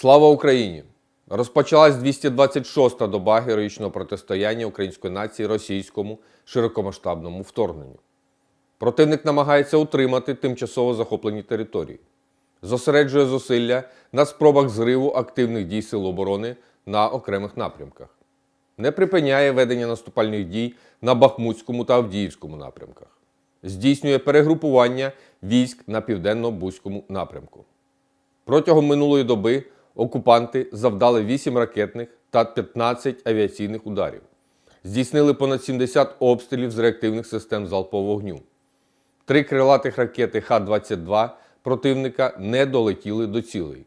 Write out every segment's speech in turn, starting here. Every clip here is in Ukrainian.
Слава Україні! Розпочалась 226-та доба героїчного протистояння української нації російському широкомасштабному вторгненню. Противник намагається утримати тимчасово захоплені території, зосереджує зусилля на спробах зриву активних дій Сил оборони на окремих напрямках, не припиняє ведення наступальних дій на Бахмутському та Авдіївському напрямках, здійснює перегрупування військ на південно-бузькому напрямку. Протягом минулої доби окупанти завдали 8 ракетних та 15 авіаційних ударів, здійснили понад 70 обстрілів з реактивних систем залпового вогню. Три крилатих ракети Х-22 противника не долетіли до цілей.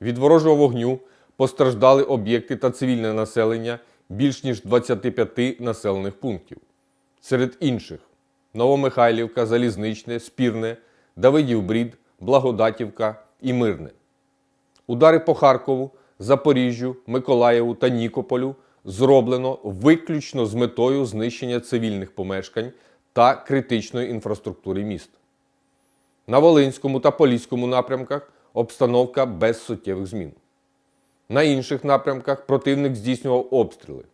Від ворожого вогню постраждали об'єкти та цивільне населення більш ніж 25 населених пунктів. Серед інших Новомихайлівка, Залізничне, Спірне, Давидів Брід, Благодатівка і Мирне. Удари по Харкову, Запоріжжю, Миколаєву та Нікополю зроблено виключно з метою знищення цивільних помешкань та критичної інфраструктури міст. На Волинському та Поліському напрямках обстановка без суттєвих змін. На інших напрямках противник здійснював обстріли.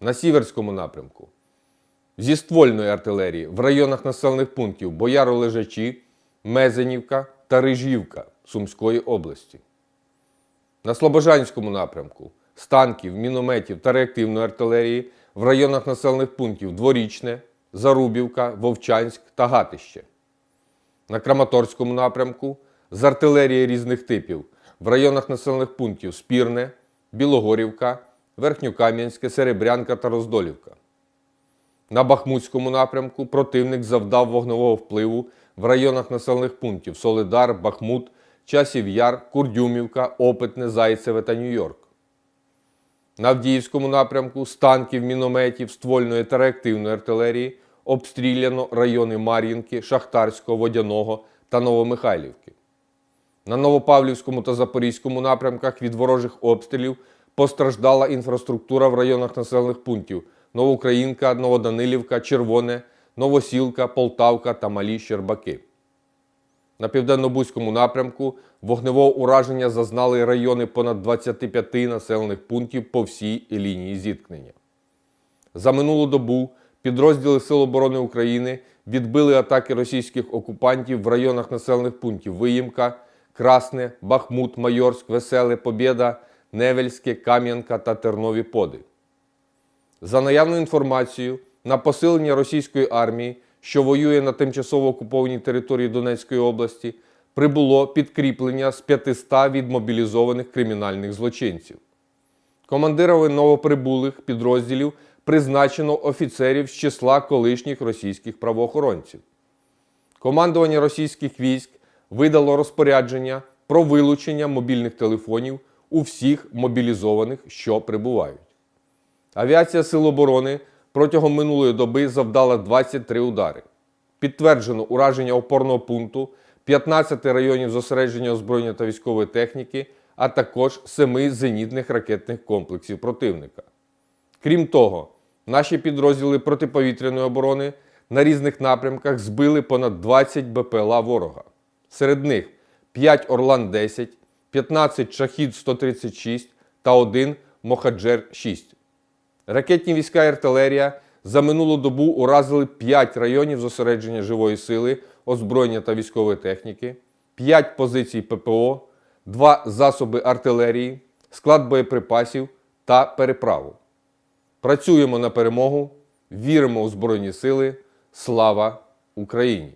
На Сіверському напрямку зі ствольної артилерії в районах населених пунктів Бояро-Лежачі, Мезенівка та Рижівка Сумської області. На Слобожанському напрямку з танків, мінометів та реактивної артилерії в районах населених пунктів Дворічне, Зарубівка, Вовчанськ та Гатище. На Краматорському напрямку з артилерії різних типів в районах населених пунктів Спірне, Білогорівка, Верхньокам'янське, Серебрянка та Роздолівка. На Бахмутському напрямку противник завдав вогневого впливу в районах населених пунктів Солидар, Бахмут, Часів Яр, Курдюмівка, Опитне, Зайцеве та Нью-Йорк. На Авдіївському напрямку з танків, мінометів, ствольної та реактивної артилерії обстріляно райони Мар'їнки, Шахтарського, Водяного та Новомихайлівки. На Новопавлівському та Запорізькому напрямках від ворожих обстрілів постраждала інфраструктура в районах населених пунктів Новоукраїнка, Новоданилівка, Червоне, Новосілка, Полтавка та Малі Щербаки. На південно-бузькому напрямку вогневого ураження зазнали райони понад 25 населених пунктів по всій лінії зіткнення. За минулу добу підрозділи Сил оборони України відбили атаки російських окупантів в районах населених пунктів Виїмка, Красне, Бахмут, Майорськ, Веселе, Побєда, Невельське, Кам'янка та Тернові Поди. За наявною інформацією, на посилення російської армії, що воює на тимчасово окупованій території Донецької області, прибуло підкріплення з 500 відмобілізованих кримінальних злочинців. Командирами новоприбулих підрозділів призначено офіцерів з числа колишніх російських правоохоронців. Командування російських військ видало розпорядження про вилучення мобільних телефонів у всіх мобілізованих, що прибувають. Авіація Сил оборони протягом минулої доби завдала 23 удари. Підтверджено ураження опорного пункту, 15 районів зосередження озброєння та військової техніки, а також 7 зенітних ракетних комплексів противника. Крім того, наші підрозділи протиповітряної оборони на різних напрямках збили понад 20 БПЛА ворога. Серед них 5 Орлан-10, 15 Шахід-136 та 1 Мохаджер-6. Ракетні війська і артилерія за минулу добу уразили 5 районів зосередження живої сили, озброєння та військової техніки, 5 позицій ППО, 2 засоби артилерії, склад боєприпасів та переправу. Працюємо на перемогу, віримо у Збройні Сили. Слава Україні!